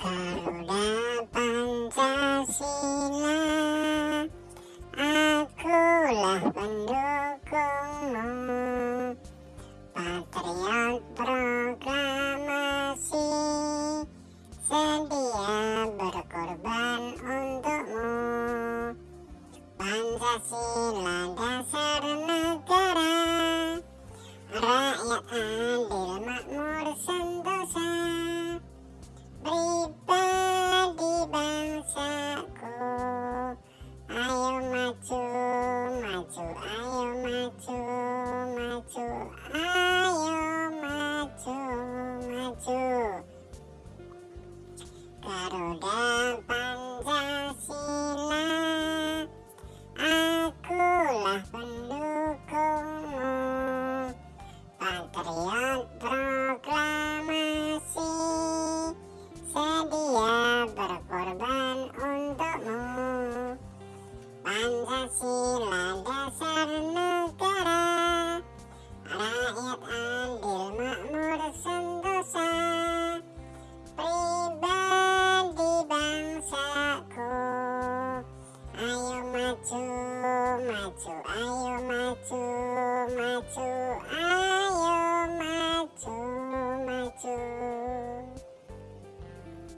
Garuda Pancasila Akulah pendukungmu. Patriot proklamasi Sedia berkorban untukmu. Pancasila dasar negara Rakyat ayo maju, maju maju Garuda Pancasila dasar negara Rakyat adil makmur sentosa. Pribadi bangsaku. Ayo maju, maju, ayo maju, maju, ayo